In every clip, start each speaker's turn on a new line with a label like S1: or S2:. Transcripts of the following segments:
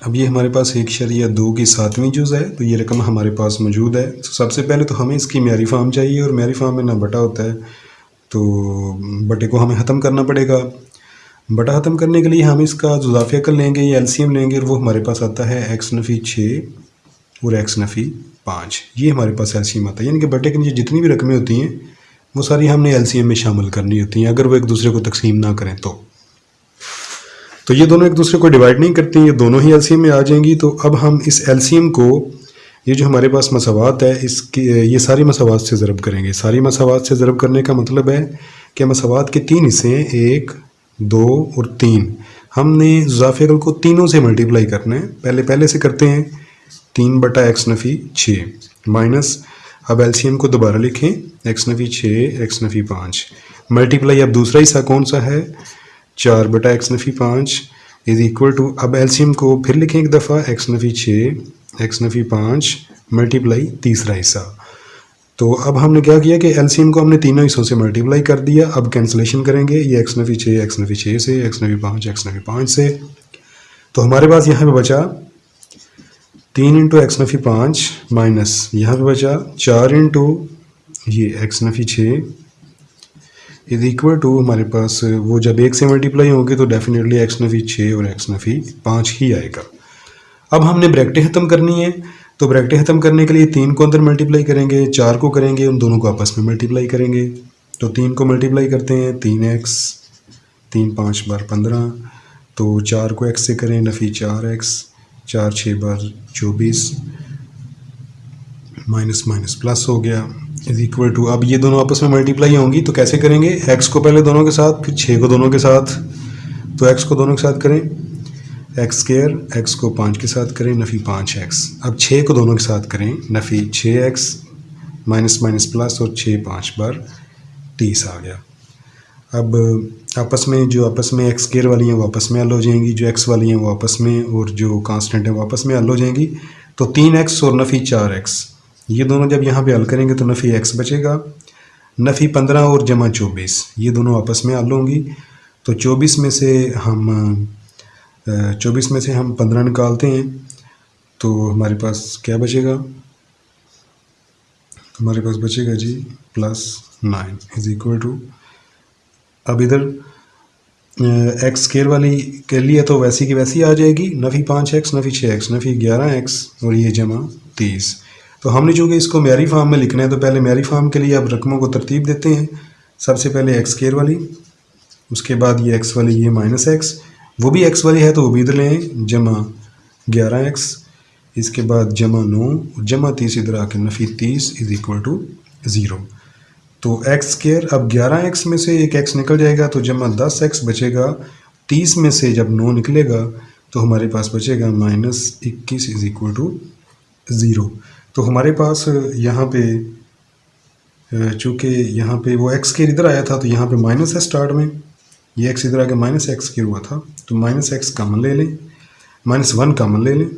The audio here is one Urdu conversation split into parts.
S1: اب یہ ہمارے پاس ایک شریعہ دو کی ساتویں جز ہے، تو یہ رقم ہمارے پاس موجود ہے۔ تو سب سے پہلے تو ہمیں اس کی معیاری فارم چاہیے اور معیاری فارم میں نہ بٹا ہوتا ہے۔ تو بٹے کو ہمیں ختم کرنا پڑے گا۔ بٹا ختم کرنے کے لیے ہم اس کا جزافیہ کر لیں گے یا ایل سی ایم لیں گے اور وہ ہمارے پاس آتا ہے ایکس نفی چھ اور ایکس نفی پانچ۔ یہ ہمارے پاس ایل سی ایم آتا ہے یعنی کہ بٹے کے نیچے جتنی بھی رقمیں ہوتی ہیں، وہ ساری ہم نے ایل سی ایم میں شامل کرنی ہوتی ہیں۔ اگر وہ ایک دوسرے کو تقسیم نہ کریں تو۔ تو یہ دونوں ایک دوسرے کو ڈیوائڈ نہیں کرتی، یہ دونوں ہی ایل سی ایم میں آ جائیں گی۔ تو اب ہم اس ایل سی ایم کو، یہ جو ہمارے پاس مساوات ہے، اس کی، یہ ساری مساوات سے ضرب کریں گے۔ ساری مساوات سے ضرب کرنے کا مطلب ہے کہ مساوات کے تین حصے ہیں، ایک، دو اور تین۔ ہم نے ضافیہ کو تینوں سے ملٹیپلائی کرنا ہے۔ پہلے پہلے سے کرتے ہیں۔ تین بٹا ایکس نفی چھ۔ مائنس اب ایل سی ایم کو دوبارہ لکھیں۔ ایکس نفی چھ، ایکس نفی پانچ۔ ملٹیپلائی اب دوسرا حصہ کون سا ہے؟ چار بٹا ایکس نفی پانچ از اکول ٹو اب ایلسی ایم کو پھر لکھیں ایک دفعہ ایکس نفی چھ، ایکس نفی پانچ ملٹیپلائی تیسرا حصہ۔ تو اب ہم نے کیا کیا کہ ایلسیم کو ہم نے تینوں حصوں سے ملٹیپلائی کر دیا۔ اب کینسلیشن کریں گے، یہ ایکس نفی چھ، ایکس نفی چھ سے، ایکس نفی پانچ، ایکس نفی پانچ سے۔ تو ہمارے پاس یہاں پہ بچا تین انٹو ایکس نفی پانچ مائنس، یہاں پہ بچا چار انٹو یہ ایکس نفی چھ۔ از اکول ٹو ہمارے پاس وہ جب ایک سے ملٹیپلائی ہوں گے تو ڈیفینیٹلی ایکس نفی چھ اور ایکس نفی پانچ ہی آئے گا۔ اب ہم نے بریکٹیں ختم کرنی ہے، تو بریکٹیں ختم کرنے کے لیے تین کو اندر ملٹیپلائی کریں گے، چار کو کریں گے، ان دونوں کو آپس میں ملٹیپلائی کریں گے۔ تو تین کو ملٹیپلائی کرتے ہیں، تین ایکس تین پانچ بار پندرہ۔ تو چار کو ایکس سے کریں، نفی چار ایکس چار چھ بار چوبیس۔ مائنس مائنس پلس ہو گیا۔ از اکول ٹو اب یہ دونوں آپس میں ملٹیپلائی ہوں گی، تو کیسے کریں گے؟ ایکس کو پہلے دونوں کے ساتھ، پھر چھ کو دونوں کے ساتھ۔ تو ایکس کو دونوں کے ساتھ کریں۔ ایکس اسکیئر ایکس کو پانچ کے ساتھ کریں، نفی پانچ ایکس اب چھ کو دونوں کے ساتھ کریں۔ نفی چھ ایکس مائنس مائنس پلس اور چھ پانچ بار تیس آ گیا۔ اب آپس میں جو آپس میں ایکس کیئر والی ہیں، وہ آپس میں حل ہو جائیں گی۔ جو ایکس والی ہیں، وہ آپس میں، اور جو کانسٹنٹ ہیں، وہ آپس میں حل ہو جائیں گی۔ تو تین ایکس اور نفی چار ایکس یہ دونوں جب یہاں پہ حل کریں گے تو نفی ایکس بچے گا، نفی پندرہ اور جمع چوبیس، یہ دونوں آپس میں حل ہوں گی۔ تو چوبیس میں سے ہم چوبیس میں سے ہم پندرہ نکالتے ہیں۔ تو ہمارے پاس کیا بچے گا؟ ہمارے پاس بچے گا جی plus nine is equal to. اب ادھر ایکس کیئر والی کے لیے تو ویسی کی ویسی آ جائے گی۔ نفی پانچ ایکس، نفی چھ ایکس، نفی گیارہ ایکس اور یہ جمع تیس۔ تو ہم نے چونکہ اس کو معیاری فارم میں لکھنا ہے تو پہلے معیاری فارم کے لیے اب رقموں کو ترتیب دیتے ہیں۔ سب سے پہلے ایکس کیئر والی، اس کے بعد یہ ایکس والی، یہ مائنس ایکس وہ بھی ایکس والی ہے تو وہ بھی ادھر لیں جمع گیارہ ایکس اس کے بعد جمع نو، جمع تیس ادھر آ کے نفی تیس از اکول ٹو زیرو تو ایکس کیئر اب گیارہ ایکس میں سے ایک ایکس نکل جائے گا تو جمع دس ایکس بچے گا۔ تیس میں سے جب نو نکلے گا تو ہمارے پاس بچے گا مائنس اکیس از اکول ٹو زیرو تو ہمارے پاس یہاں پہ، چونکہ یہاں پہ وہ ایکس کے ادھر آیا تھا، تو یہاں پہ مائنس ہے اسٹارٹ میں، یہ ایکس ادھر آ کے مائنس ایکس کے ہوا تھا۔ تو مائنس ایکس کامن لے لیں۔ مائنس ون کامن لے لیں۔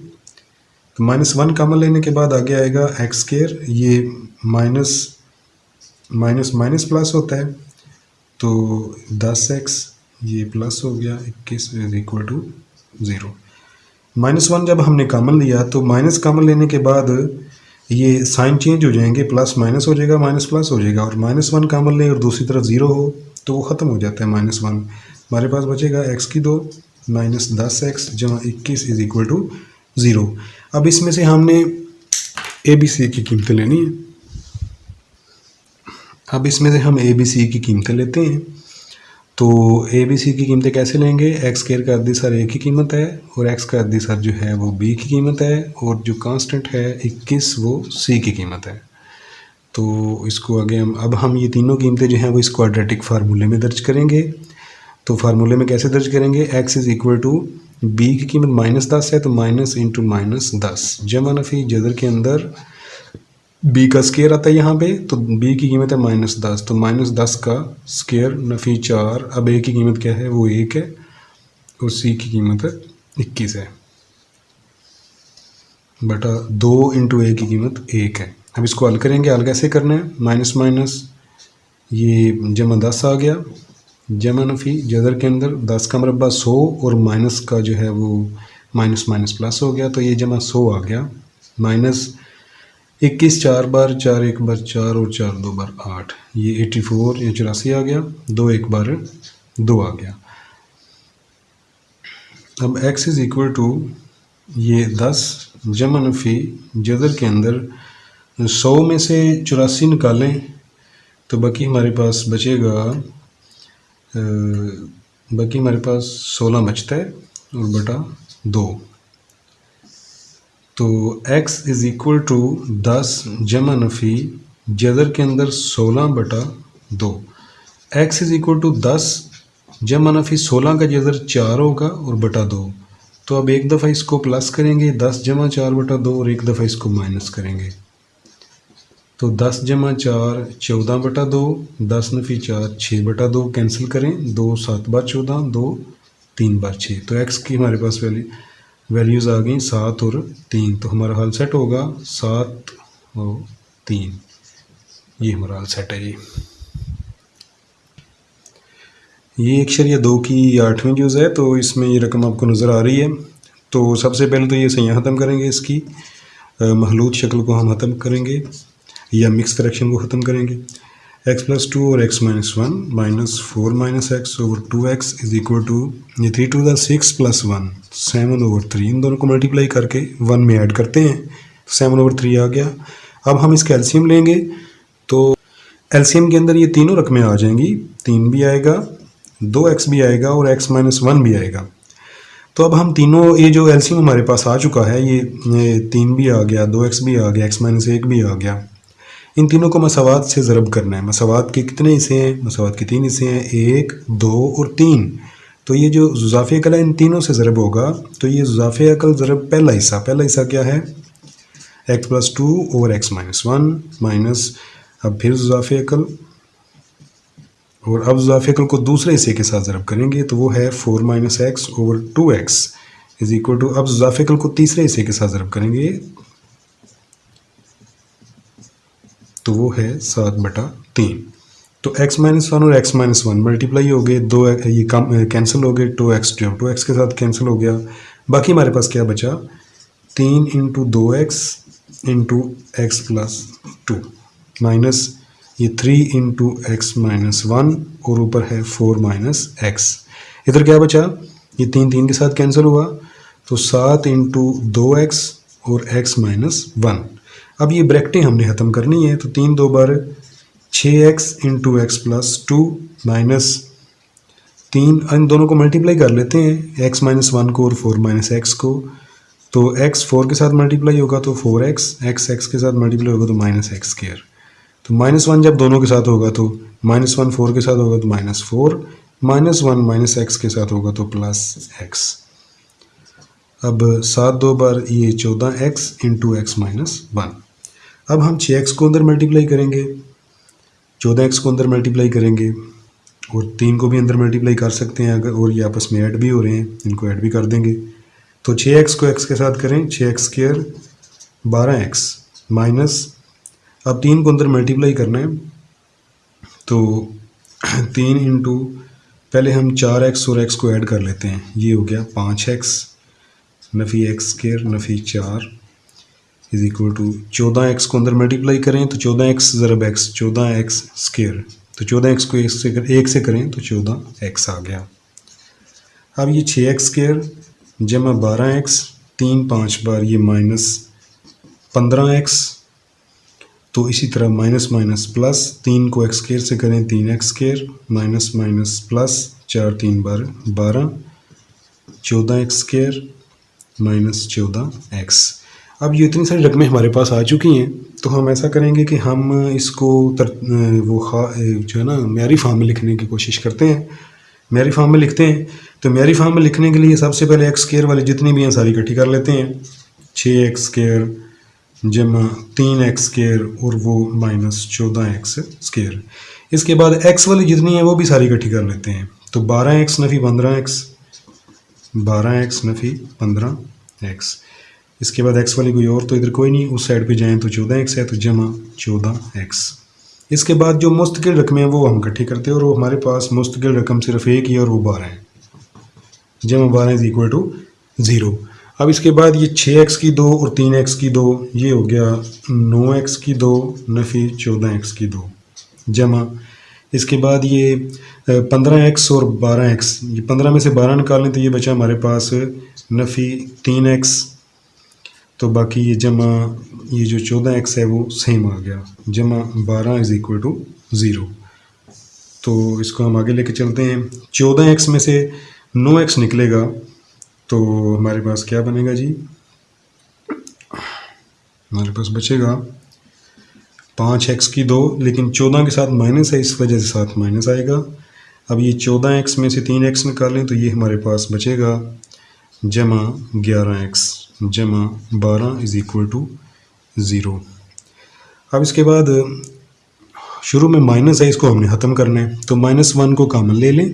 S1: تو مائنس ون کامن لینے کے بعد آگے آئے گا ایکس کیئر یہ مائنس مائنس مائنس پلس ہوتا ہے۔ تو دس ایکس یہ پلس ہو گیا اکیس is equal to zero minus one جب ہم نے کامن لیا، تو مائنس کامن لینے کے بعد یہ سائن چینج ہو جائیں گے پلس مائنس ہو جائے گا مائنس پلس ہو جائے گا، اور مائنس ون کامن لیں اور دوسری طرف زیرو ہو تو وہ ختم ہو جاتا ہے مائنس ون ہمارے پاس بچے گا ایکس کی دو مائنس دس ایکس جمع اکیس از اکول ٹو زیرو اب اس میں سے ہم نے اے بی سی کی قیمتیں لینی ہیں۔ اب اس میں سے ہم اے بی سی کی قیمتیں لیتے ہیں۔ تو اے بی سی کی قیمتیں کیسے لیں گے؟ ایکس کیئر کا ادی سر اے کی قیمت ہے اور ایکس کا ادی سر جو ہے وہ بی کی قیمت ہے اور جو کانسٹنٹ ہے اکیس وہ سی کی قیمت ہے۔ تو اس کو آگے ہم اب ہم یہ تینوں قیمتیں جو ہیں وہ اس کوڈریٹک فارمولے میں درج کریں گے۔ تو فارمولے میں کیسے درج کریں گے؟ X is equal to b کی قیمت مائنس دس ہے تو مائنس انٹو مائنس دس۔ جمع نفی جدر کے اندر بی کا اسکیئر آتا ہے یہاں پہ، تو بی کی قیمت ہے مائنس دس۔ تو مائنس دس کا اسکیئر نفی چار اب اے کی قیمت کیا ہے؟ وہ ایک ہے۔ اور سی کی قیمت ہے اکیس ہے۔ بٹا دو انٹو اے کی قیمت ایک ہے۔ اب اس کو حل کریں گے۔ حل کیسے کرنا ہے؟ مائنس مائنس یہ جمع دس آ گیا۔ جمع نفی، جدر کے اندر دس کا مربع سو اور مائنس کا جو ہے وہ مائنس مائنس پلس ہو گیا۔ تو یہ جمع سو آ گیا۔ مائنس اکیس چار بار، چار ایک بار، چار اور چار دو بار آٹھ۔ یہ ایٹی فور یا چوراسی آ گیا۔ دو ایک بار، دو آ گیا۔ اب ایکس از اکول ٹو یہ دس۔ جمع نفی جذر کے اندر سو میں سے چوراسی نکالیں تو باقی ہمارے پاس بچے گا باقی ہمارے پاس سولہ بچتا ہے اور بٹا دو۔ تو ایکس از اکول ٹو دس جمع نفی جذر کے اندر سولہ بٹا دو۔ ایکس از اکول ٹو دس جمع نفی سولہ کا جذر چار ہوگا اور بٹا دو۔ تو اب ایک دفعہ اس کو پلس کریں گے، دس جمع چار بٹا دو اور ایک دفعہ اس کو مائنس کریں گے۔ تو دس جمع چار چودہ بٹا دو، دس نفی چار چھ بٹا دو کینسل کریں۔ دو سات بار چودہ، دو تین بار چھ۔ تو ایکس کی ہمارے پاس ویلی ویلیوز آ گئیں سات اور تین تو ہمارا حل سیٹ ہوگا سات اور تین یہ ہمارا حل سیٹ ہے جی یہ ایک شریعہ دو کی آٹھویں جوز ہے تو اس میں یہ رقم آپ کو نظر آ رہی ہے تو سب سے پہلے تو یہ سیاح ختم کریں گے اس کی محلوط شکل کو ہم ختم کریں گے یا مکس کریکشن کو ختم کریں گے ایکس پلس ٹو اور x minus one minus four minus x over two x is equal to یہ three two the six plus one seven over three ان دونوں کو ملٹیپلائی کر کے ون میں ایڈ کرتے ہیں سیون اوور تھری آ گیا اب ہم اس کا ایلسیم لیں گے تو ایلسیم کے اندر یہ تینوں رقمیں آ جائیں گی تین بھی آئے گا دو ایکس بھی آئے گا اور ایکس مائنس ون بھی آئے گا تو اب ہم تینوں یہ جو ایلسیم ہمارے پاس آ چکا ہے یہ تین بھی آ گیا دو ایکس بھی آ گیا ایکس مائنس ایک بھی آ گیا ان تینوں کو مساوات سے ضرب کرنا ہے۔ مساوات کے کتنے حصے ہیں؟ مساوات کے تین حصے ہیں۔ ایک، دو اور تین۔ تو یہ جو زضاف عقل ہے ان تینوں سے ضرب ہوگا، تو یہ زضاف عقل ضرب پہلا حصہ۔ پہلا حصہ کیا ہے؟ X plus two over x minus one. Minus, اب پھر زضاف عقل۔ اور اب زضاف عقل کو دوسرے حصے کے ساتھ ضرب کریں گے تو وہ ہے four minus x over two x. Is equal to, اب زضاف عقل کو تیسرے حصے کے ساتھ ضرب کریں گے۔ تو وہ ہے سات بٹا تین۔ تو ایکس مائنس ون اور ایکس مائنس ون ملٹیپلائی ہو گئے، دو یہ کم کینسل ہو گئے two x two two x کے ساتھ کینسل ہو گیا۔ باقی ہمارے پاس کیا بچا؟ تین انٹو دو x into x plus two minus یہ three into x minus one اور اوپر ہے فور مائنس ایکس ادھر کیا بچا؟ یہ تین تین کے ساتھ کینسل ہوا۔ تو سات انٹو دو ایکس اور ایکس مائنس ون اب یہ بریکٹیں ہم نے ختم کرنی ہے تو تین دو بار چھ x into x plus two minus تین، ان دونوں کو ملٹیپلائی کر لیتے ہیں، ایکس مائنس ون کو اور فور مائنس ایکس کو۔ تو ایکس فور کے ساتھ ملٹیپلائی ہوگا تو فور ایکس ایکس ایکس کے ساتھ ملٹیپلائی ہوگا تو مائنس ایکس کیئر تو مائنس ون جب دونوں کے ساتھ ہوگا تو مائنس ون فور کے ساتھ ہوگا تو minus four, minus one minus x کے ساتھ ہوگا تو پلس ایکس۔ اب سات دو بار یہ چودہ x into x minus one. اب ہم چھ ایکس کو اندر ملٹیپلائی کریں گے، چودہ ایکس کو اندر ملٹیپلائی کریں گے، اور تین کو بھی اندر ملٹیپلائی کر سکتے ہیں اگر، اور یہ آپس میں ایڈ بھی ہو رہے ہیں، ان کو ایڈ بھی کر دیں گے۔ تو چھ ایکس کو ایکس کے ساتھ کریں، چھ ایکس کیئر بارہ ایکس مائنس اب تین کو اندر ملٹیپلائی کرنا ہے، تو تین انٹو پہلے ہم چار ایکس اور ایکس کو ایڈ کر لیتے ہیں۔ یہ ہو گیا پانچ ایکس نفی ایکس کیئر نفی چار۔ از اکول ٹو چودہ ایکس کو اندر ملٹیپلائی کریں تو چودہ ایکس ضرب ایکس چودہ ایکس اسکیئر تو چودہ ایکس کو ایک سے ایک سے کریں تو چودہ ایکس آ گیا۔ اب یہ چھ ایکس اسکیئر جمع بارہ ایکس تین پانچ بار یہ مائنس پندرہ ایکس تو اسی طرح مائنس مائنس پلس تین کو ایکس کیئر سے کریں تین x square minus minus plus چار تین بار بارہ چودہ ایکس کیئر مائنس چودہ ایکس اب یہ اتنی ساری رقمیں ہمارے پاس آ چکی ہیں، تو ہم ایسا کریں گے کہ ہم اس کو تر، وہ خواہ جو ہے نا، معیاری فارم میں لکھنے کی کوشش کرتے ہیں۔ معیاری فارم میں لکھتے ہیں، تو معیاری فارم میں لکھنے کے لیے سب سے پہلے ایکس کیئر والے جتنی بھی ہیں ساری اکٹھی کر لیتے ہیں۔ چھ ایکس کیئر جمع تین ایکس کیئر اور وہ مائنس چودہ ایکس اسکیئر اس کے بعد ایکس والی جتنی ہیں وہ بھی ساری اکٹھی کر لیتے ہیں۔ تو بارہ ایکس نفی پندرہ ایکس بارہ ایکس نفی پندرہ ایکس اس کے بعد ایکس والی کوئی اور تو ادھر کوئی نہیں، اس سائڈ پہ جائیں تو چودہ ایکس ہے، تو جمع چودہ ایکس اس کے بعد جو مستقل رقمیں ہیں وہ ہم اکٹھی کرتے ہیں اور وہ ہمارے پاس مستقل رقم صرف ایک ہی اور وہ بارہ ہیں۔ جمع بارہ از اکول ٹو زیرو اب اس کے بعد یہ چھ ایکس کی دو اور تین ایکس کی دو، یہ ہو گیا نو ایکس کی دو، نفی چودہ ایکس کی دو۔ جمع۔ اس کے بعد یہ پندرہ ایکس اور بارہ ایکس یہ پندرہ میں سے بارہ نکالیں تو یہ بچا ہمارے پاس نفی تین ایکس تو باقی یہ جمع، یہ جو چودہ ایکس ہے وہ سیم آ گیا۔ جمع بارہ از اکول ٹو زیرو تو اس کو ہم آگے لے کے چلتے ہیں۔ چودہ ایکس میں سے نو ایکس نکلے گا۔ تو ہمارے پاس کیا بنے گا جی؟ ہمارے پاس بچے گا۔ پانچ ایکس کی دو، لیکن چودہ کے ساتھ مائنس ہے، اس وجہ سے ساتھ مائنس آئے گا۔ اب یہ چودہ ایکس میں سے تین ایکس نکالیں تو یہ ہمارے پاس بچے گا۔ جمع گیارہ ایکس جمع بارہ از اکول ٹو زیرو۔ اب اس کے بعد شروع میں مائنس ہے، اس کو ہم نے ختم کرنا ہے۔ تو مائنس ون کو کامن لے لیں۔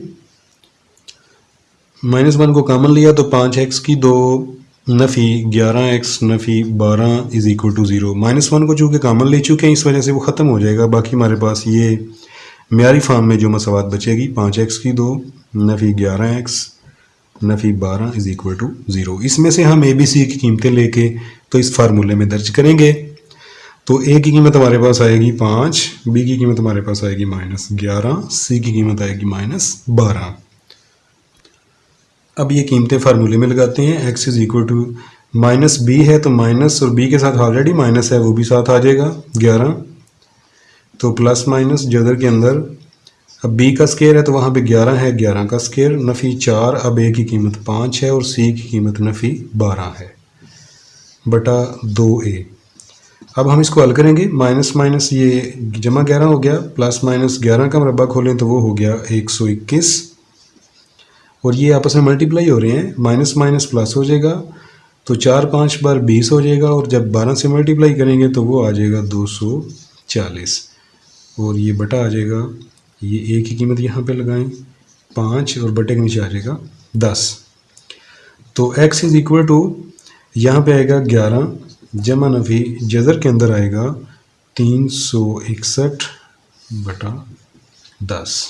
S1: مائنس ون کو کامن لیا تو پانچ ایکس کی دو نفی گیارہ ایکس نفی بارہ is equal to zero. Minus one کو چونکہ کامن لے چکے ہیں، اس وجہ سے وہ ختم ہو جائے گا۔ باقی ہمارے پاس یہ معیاری فارم میں جو مساوات بچے گی، پانچ ایکس کی دو نفی گیارہ ایکس نفی بارہ از اکول ٹو زیرو اس میں سے ہم اے بی سی کی قیمتیں لے کے تو اس فارمولے میں درج کریں گے. تو اے کی قیمت ہمارے پاس آئے گی پانچ بی کی قیمت ہمارے پاس آئے گی مائنس گیارہ سی کی قیمت آئے گی مائنس بارہ. اب یہ قیمتیں فارمولے میں لگاتے ہیں. X is equal to minus b ہے تو مائنس اور بی کے ساتھ آلریڈی مائنس ہے وہ بھی ساتھ آ جائے گا، گیارہ. تو پلس مائنس جدر کے اندر اب بی کا سکیئر ہے تو وہاں پہ گیارہ ہے، گیارہ کا سکیئر نفی چار، اب اے کی قیمت پانچ ہے اور سی کی قیمت نفی بارہ ہے۔ بٹا دو اے اب ہم اس کو حل کریں گے۔ مائنس مائنس یہ جمع گیارہ ہو گیا، پلس مائنس گیارہ کا مربع کھولیں تو وہ ہو گیا ایک سو اکیس۔ اور یہ آپس میں ملٹیپلائی ہو رہے ہیں، مائنس مائنس پلس ہو جائے گا تو چار پانچ بار بیس ہو جائے گا اور جب بارہ سے ملٹیپلائی کریں گے تو وہ آ جائے گا دو سو چالیس۔ اور یہ بٹا آ جائے گا یہ ایک کی قیمت یہاں پہ لگائیں۔ پانچ اور بٹے کے نیچے آ جائے گا۔ دس۔ تو ایکس از اکول ٹو یہاں پہ آئے گا گیارہ۔ جمع نفی جذر کے اندر آئے گا تین سو اکسٹھ بٹا دس۔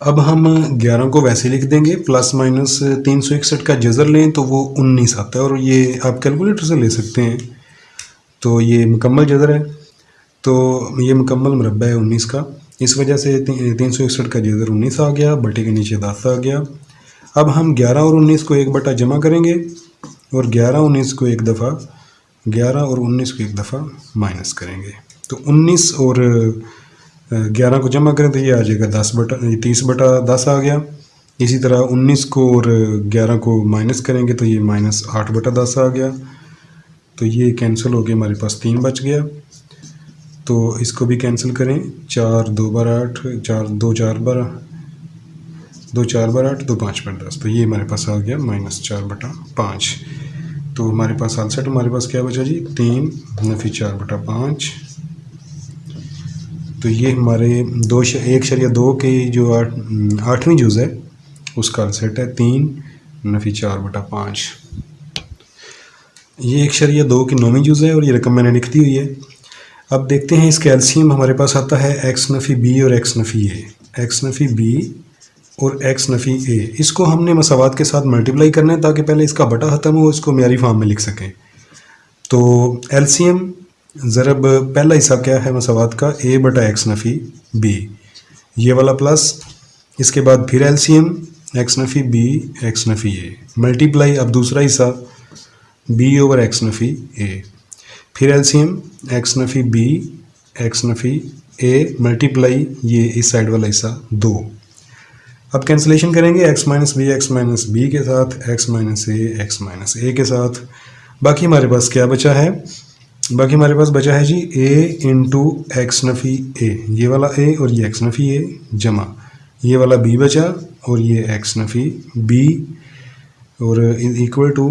S1: اب ہم گیارہ کو ویسے لکھ دیں گے۔ پلس مائنس تین سو اکسٹھ کا جزر لیں تو وہ انیس آتا ہے اور یہ آپ کیلکولیٹر سے لے سکتے ہیں۔ تو یہ مکمل جزر ہے۔ تو یہ مکمل مربع ہے انیس کا۔ اس وجہ سے تین سو اکسٹھ کا جزر انیس آ گیا بٹے کے نیچے دس آ گیا۔ اب ہم گیارہ اور انیس کو ایک بٹا جمع کریں گے اور گیارہ انیس کو ایک دفعہ، گیارہ اور انیس کو ایک دفعہ مائنس کریں گے۔ تو انیس اور گیارہ کو جمع کریں تو یہ آ جائے گا دس بٹا تیس بٹا دس آ گیا۔ اسی طرح انیس کو اور گیارہ کو مائنس کریں گے تو یہ مائنس آٹھ بٹا دس آ گیا۔ تو یہ کینسل ہو گیا، ہمارے پاس تین بچ گیا۔ تو اس کو بھی کینسل کریں۔ چار دو بار آٹھ، چار دو چار بار دو چار بار آٹھ، دو پانچ بار دس تو یہ ہمارے پاس آ گیا مائنس چار بٹا پانچ۔ تو ہمارے پاس آنسر ہمارے پاس کیا بچا جی؟ تین، نفی چار بٹا پانچ۔ تو یہ ہمارے دو ایک شریعہ دو کی جو آٹھویں جز ہے، اس کا سیٹ ہے تین، نفی چار بٹا پانچ۔ یہ ایک شریعہ دو کی نویں جز ہے اور یہ رقم میں نے لکھ دی ہوئی ہے۔ اب دیکھتے ہیں اس کیلسیم ہمارے پاس آتا ہے ایکس نفی بی اور ایکس نفی اے ایکس نفی بی اور ایکس نفی اے اس کو ہم نے مساوات کے ساتھ ملٹیپلائی کرنا ہے تاکہ پہلے اس کا بٹا ختم ہو، اس کو معیاری فارم میں لکھ سکیں۔ تو ایلسیم ضرب پہلا حصہ کیا ہے مساوات کا؟ اے بٹا ایکس نفی بی یہ والا پلس اس کے بعد پھر ایل سی ایم ایکس نفی بی ایکس نفی اے ملٹیپلائی اب دوسرا حصہ بی اوور ایکس نفی اے پھر ایل سی ایم ایکس نفی بی ایکس نفی اے ملٹیپلائی یہ اس سائڈ والا حصہ دو۔ اب کینسلیشن کریں گے x minus b x minus b کے ساتھ x minus a x minus a کے ساتھ۔ باقی ہمارے پاس کیا بچا ہے؟ باقی ہمارے پاس بچا ہے جی اے انٹو ایکس نفی اے یہ والا اے اور یہ ایکس نفی اے جمع۔ یہ والا بی بچا اور یہ ایکس نفی بی اور ایکول ٹو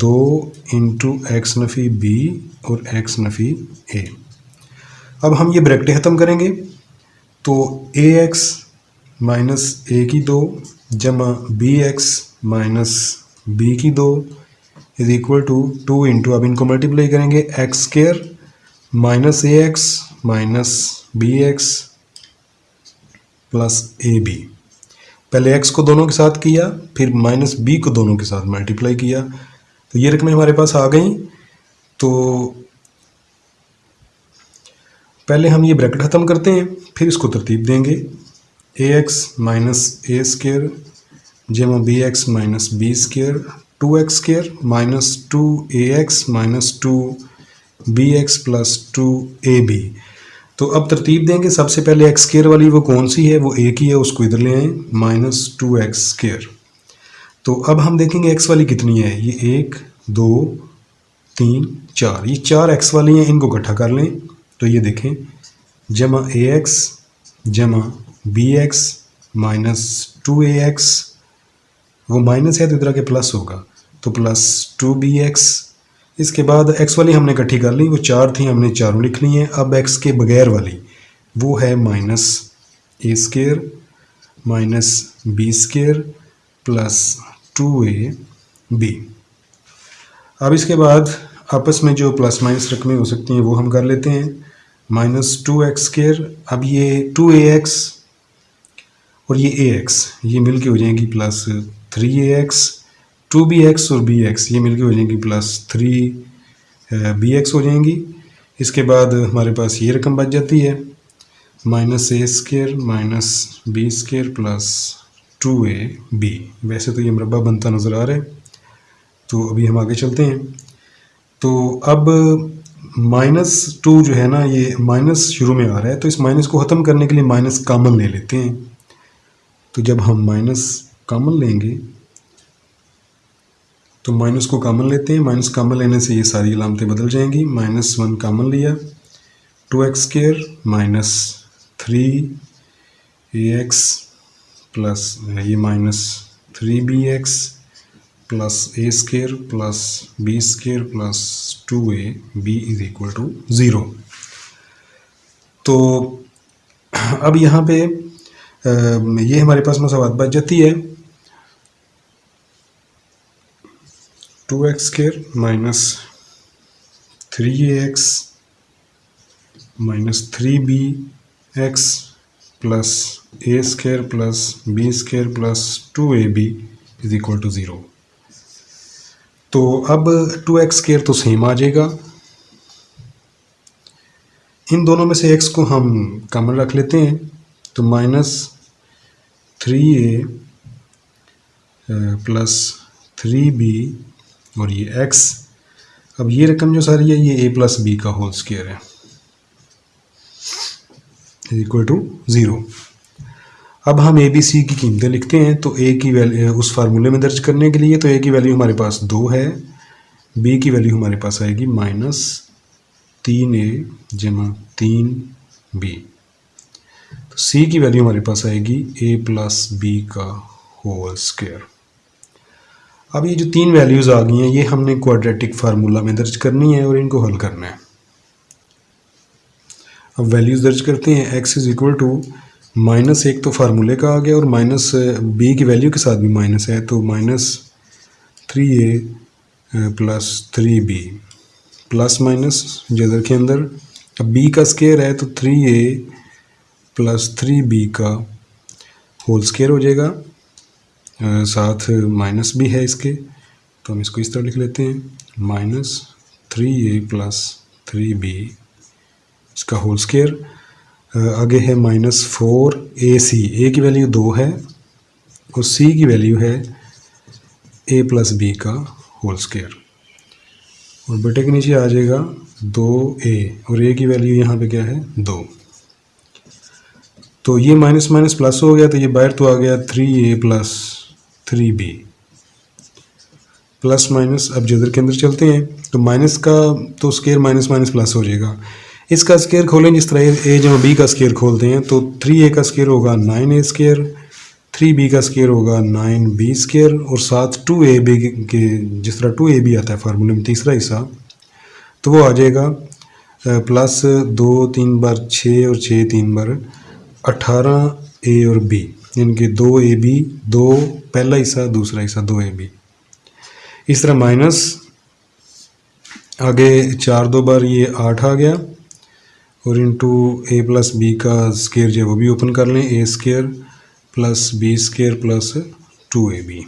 S1: دو انٹو ایکس نفی بی اور ایکس نفی اے اب ہم یہ بریکٹیں ختم کریں گے تو اے ایکس مائنس اے کی دو جمع بی ایکس مائنس بی کی دو is equal to two into اب ان کو ملٹیپلائی کریں گے x square minus a x minus b x plus a b پہلے ایکس کو دونوں کے ساتھ کیا، پھر مائنس بی کو دونوں کے ساتھ ملٹیپلائی کیا۔ تو یہ رقمیں ہمارے پاس آ گئیں۔ تو پہلے ہم یہ بریکٹ ختم کرتے ہیں، پھر اس کو ترتیب دیں گے۔ A x minus a square جمع b x minus b square two x square minus two a x minus two b x plus two a b تو اب ترتیب دیں گے سب سے پہلے ایکس اسکیئر والی وہ کون سی ہے؟ وہ ایک ہی ہے، اس کو ادھر لے آئیں مائنس ٹو ایکس اسکیئر تو اب ہم دیکھیں گے ایکس والی کتنی ہے؟ یہ ایک، دو، تین، چار. یہ چار ایکس والی ہیں، ان کو اکٹھا کر لیں۔ تو یہ دیکھیں، جمع اے ایکس جمع b x minus two a x وہ مائنس ہے تو ادھر کے پلس ہوگا۔ تو پلس ٹو بی ایکس اس کے بعد ایکس والی ہم نے کٹھی کر لی، وہ چار تھیں، ہم نے چاروں لکھ لی ہیں۔ اب ایکس کے بغیر والی، وہ ہے minus a square minus b square plus two a b اب اس کے بعد آپس میں جو پلس مائنس رقمیں ہو سکتی ہیں، وہ ہم کر لیتے ہیں۔ مائنس ٹو ایکس اسکیئر اب یہ ٹو اے ایکس اور یہ اے ایکس یہ مل کے ہو جائیں گی plus three a x two b x اور بی ایکس یہ مل کے ہو جائیں گی پلس تھری بی ایکس ہو جائیں گی. اس کے بعد ہمارے پاس یہ رقم بچ جاتی ہے. Minus a square minus b square plus two a b ویسے تو یہ مربع بنتا نظر آ رہا ہے. تو ابھی ہم آگے چلتے ہیں. تو اب مائنس ٹو جو ہے نا، یہ مائنس شروع میں آ رہا ہے. تو اس مائنس کو ختم کرنے کے لیے مائنس کامن لے لیتے ہیں. تو جب ہم مائنس کامن لیں گے تو مائنس کو کامن لیتے ہیں۔ مائنس کامن لینے سے یہ ساری علامتیں بدل جائیں گی۔ مائنس ون کامن لیا۔ Two x square minus three a x plus یہ minus three b x plus a square plus b square plus two a b is equal to zero تو اب یہاں پہ یہ ہمارے پاس مساوات بچ جاتی ہے۔ Two x square minus three a x minus three b x plus a square plus b square plus two a b is equal to zero تو اب ٹو ایکس اسکیئر تو سیم آ جائے گا۔ ان دونوں میں سے ایکس کو ہم کامن رکھ لیتے ہیں۔ تو minus three a plus three b اور یہ ایکس اب یہ رقم جو ساری ہے، یہ اے پلس بی کا ہول اسکیئر ہے. اکول ٹو زیرو اب ہم اے بی سی کی قیمتیں لکھتے ہیں تو اے کی ویلیو اس فارمولے میں درج کرنے کے لیے تو اے کی ویلیو ہمارے پاس دو ہے. بی کی ویلیو ہمارے پاس آئے گی مائنس تین اے جمع تین بی تو سی کی ویلیو ہمارے پاس آئے گی اے پلس بی کا ہول اسکیئر اب یہ جو تین ویلیوز آ گئی ہیں، یہ ہم نے کوڈریٹک فارمولہ میں درج کرنی ہے اور ان کو حل کرنا ہے۔ اب ویلیوز درج کرتے ہیں x is equal to minus ایک تو فارمولے کا آ گیا اور مائنس بی کی ویلیو کے ساتھ بھی مائنس ہے، تو minus three a plus three b plus minus جدر کے اندر۔ اب بی کا اسکیئر ہے، تو three a plus three b کا ہول اسکیئر ہو جائے گا۔ ساتھ مائنس بھی ہے اس کے۔ تو ہم اس کو اس طرح لکھ لیتے ہیں۔ Minus three a plus three b اس کا ہول اسکیئر آگے ہے مائنس فور اے سی اے کی ویلیو دو ہے اور سی کی ویلیو ہے اے پلس بی کا ہول اسکیئر اور بیٹے کے نیچے آ جائے گا دو اے اور اے کی ویلیو یہاں پہ کیا ہے؟ دو۔ تو یہ مائنس مائنس پلس ہو گیا تو یہ باہر تو آ گیا three a plus three b plus minus اب جدر کے اندر چلتے ہیں تو مائنس کا تو اسکیئر مائنس مائنس پلس ہو جائے گا اس کا اسکیئر کھولیں جس طرح اے جب بی کا اسکیئر کھولتے ہیں تو تھری اے کا اسکیئر ہوگا nine a square three b کا اسکیئر ہوگا نائن بی اسکیئر اور ساتھ ٹو اے بی کے جس طرح ٹو اے بی آتا ہے فارمولے میں تیسرا حصہ تو وہ آ جائے گا پلس دو تین بار چھ اور چھ تین بار اٹھارہ اے اور بی یعنی ان کے دو اے بی، دو پہلا حصہ، دوسرا حصہ، دو اے بی۔ اس طرح مائنس آگے چار دو بار یہ آٹھ آ گیا۔ اور انٹو اے پلس بی کا اسکیئر جو ہے وہ بھی اوپن کر لیں۔ A square plus b square plus two a b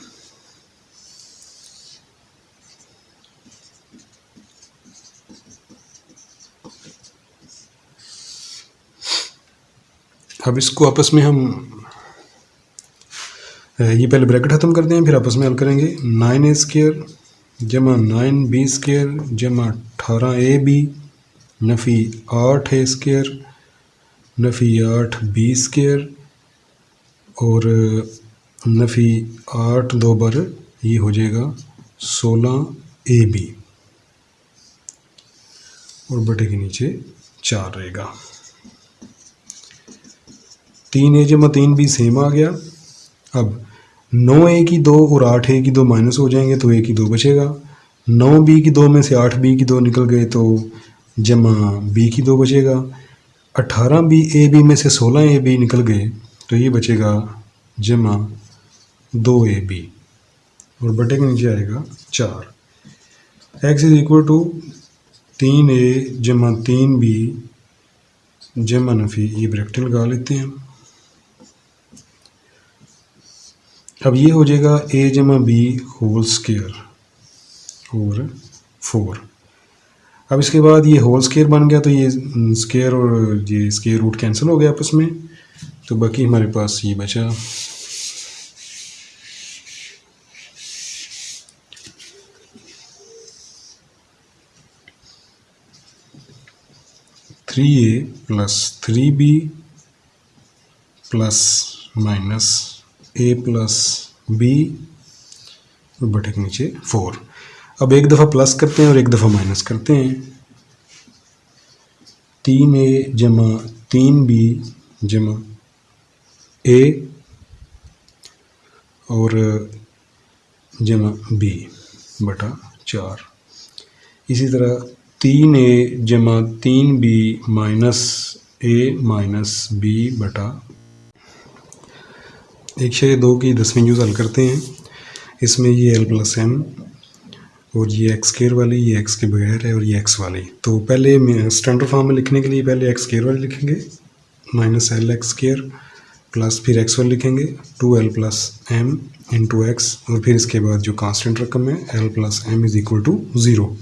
S1: اب اس کو آپس میں ہم یہ پہلے بریکٹ ختم کرتے ہیں، پھر آپس میں حل کریں گے۔ نائن اے اسکیئر جمع نائن بی اسکیئر جمع اٹھارہ اے بی نفی آٹھ اے اسکیئر نفی آٹھ بی اسکیئر اور نفی آٹھ دو بر، یہ ہو جائے گا سولہ اے بی اور بٹے کے نیچے چار رہے گا۔ تین اے جمع تین بی سیم آ گیا۔ اب نو اے کی دو اور آٹھ اے کی دو مائنس ہو جائیں گے تو اے کی دو بچے گا۔ نو بی کی دو میں سے آٹھ بی کی دو نکل گئے تو جمع بی کی دو بچے گا۔ اٹھارہ بی اے بی میں سے سولہ اے بی نکل گئے تو یہ بچے گا جمع دو اے بی۔ اور بٹے کے نیچے آئے گا چار۔ ایکس از اکول ٹو تین اے جمع تین بی جمع نفی، یہ بریکٹل لگا لیتے ہیں۔ اب یہ ہو جائے گا اے جمع بی ہول سکیئر اور فور اب اس کے بعد یہ ہول سکیئر بن گیا تو یہ سکیئر اور یہ سکیئر روٹ کینسل ہو گیا آپس میں. تو باقی ہمارے پاس یہ بچا. Three a plus three b plus minus a plus b بٹے کے نیچے فور اب ایک دفعہ پلس کرتے ہیں اور ایک دفعہ مائنس کرتے ہیں۔ تین اے جمع تین بی جمع اے اور جمع بی بٹا چار۔ اسی طرح تین اے جمع تین b minus a minus b بٹا ایک شے دو کی دسویں جوز حل کرتے ہیں۔ اس میں یہ ایل پلس ایم اور یہ ایکس کیئر والی، یہ ایکس کے بغیر ہے اور یہ ایکس والی۔ تو پہلے اسٹینڈرڈ فارم میں لکھنے کے لیے پہلے ایکس کیئر والی لکھیں گے۔ Minus L x square plus پھر ایکس والی لکھیں گے۔ Two L plus M into x اور پھر اس کے بعد جو کانسٹنٹ رقم ہے L plus M is equal to zero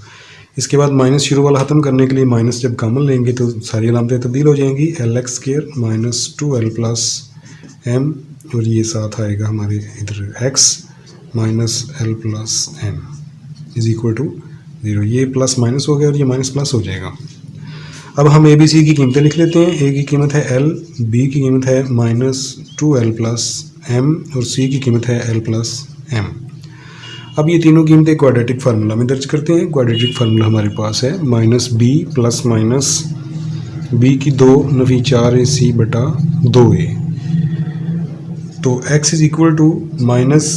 S1: اس کے بعد مائنس شروع والا ختم کرنے کے لیے مائنس جب کامن لیں گے تو ساری علامتیں تبدیل ہو جائیں گی۔ L x square minus two L plus M اور یہ ساتھ آئے گا ہمارے ادھر x minus L plus M is equal to zero یہ پلس مائنس ہو گیا اور یہ مائنس پلس ہو جائے گا۔ اب ہم اے بی سی کی قیمتیں لکھ لیتے ہیں۔ اے کی قیمت ہے ایل بی کی قیمت ہے minus two L plus M اور سی کی قیمت ہے ایل پلس ایم اب یہ تینوں قیمتیں کوڈیٹک فارمولہ میں درج کرتے ہیں۔ کوڈیٹک فارمولہ ہمارے پاس ہے۔ Minus B plus minus B کی دو نفی چار اے سی بٹا دو اے تو x is equal to minus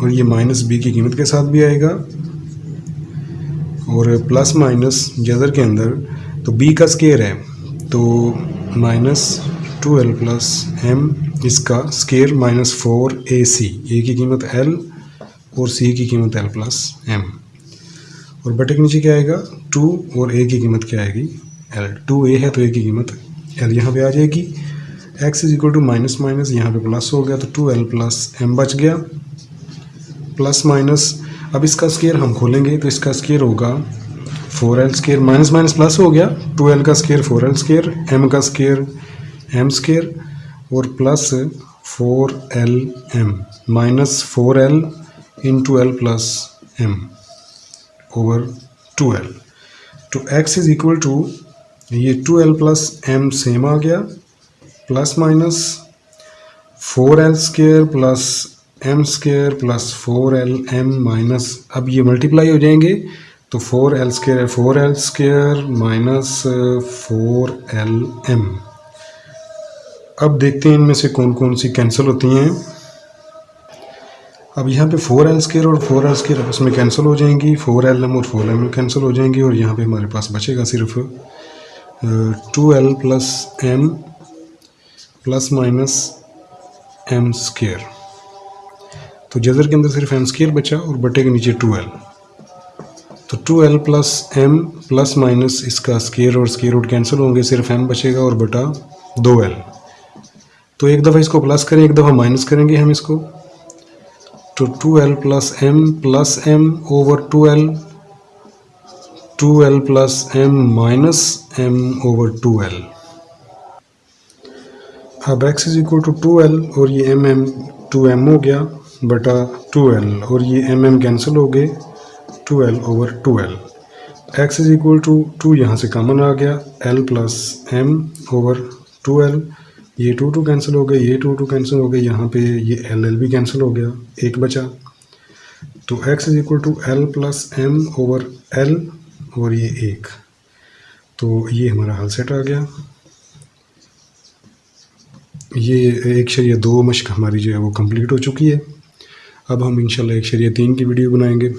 S1: اور یہ مائنس بی کی قیمت کے ساتھ بھی آئے گا اور پلس مائنس جذر کے اندر تو بی کا اسکیئر ہے تو minus two L plus M اس کا square minus four A C A کی قیمت ایل اور سی کی قیمت ایل پلس ایم اور بٹے کے نیچے کیا آئے گا ٹو اور اے کی قیمت کیا آئے گی ایل ٹو اے ہے تو اے کی قیمت ایل یہاں پہ آ جائے گی x is equal to minus minus یہاں پہ پلس ہو گیا تو ٹو ایل پلس ایم بچ گیا پلس مائنس اب اس کا اسکیئر ہم کھولیں گے تو اس کا اسکیئر ہوگا four L square minus minus plus ہو گیا ٹو ایل کا square four L square M کا اسکیئر ایم اسکیئر اور plus four L M minus four L in two L plus M over two L two X is equal to یہ two L plus M same آ گیا plus minus four L square plus M square plus four L M minus اب یہ ملٹیپلائی ہو جائیں گے تو four L square four L square minus four L M اب دیکھتے ہیں ان میں سے کون کون سی کینسل ہوتی ہیں. اب یہاں پہ فور ایل اسکیئر اور فور ایل اسکیئر آپس میں کینسل ہو جائیں گی. فور ایل ایم اور فور ایم کینسل ہو جائیں گی اور یہاں پہ ہمارے پاس بچے گا صرف two L plus M plus minus M square تو جذر کے اندر صرف ایم اسکیئر بچا اور بٹے کے نیچے ٹو ایل تو two L plus M plus minus اس کا اسکیئر اور اسکیئر روٹ کینسل ہوں گے، صرف ایم بچے گا اور بٹا دو ایل تو ایک دفعہ اس کو پلس کریں، ایک دفعہ مائنس کریں گے ہم اس کو. تو two L plus M plus M over two L two L plus M minus M over two L اب x is equal to two L اور یہ ایم ایم ٹو ایم ہو گیا، بٹا ٹو ایل اور یہ ایم ایم کینسل ہو گئے two L over two L x is equal to two یہاں سے کامن آ گیا L plus M over two L یہ ٹو ٹو کینسل ہو گئے، یہ ٹو ٹو کینسل ہو گئے، یہاں پہ یہ ایل ایل بھی کینسل ہو گیا، ایک بچا۔ تو x is equal to L plus M over L اور یہ ایک۔ تو یہ ہمارا حل سیٹ آ گیا۔ یہ ایک شریعہ دو مشق ہماری جو ہے وہ کمپلیٹ ہو چکی ہے۔ اب ہم انشاءاللہ ایک شریعہ تین کی ویڈیو بنائیں گے۔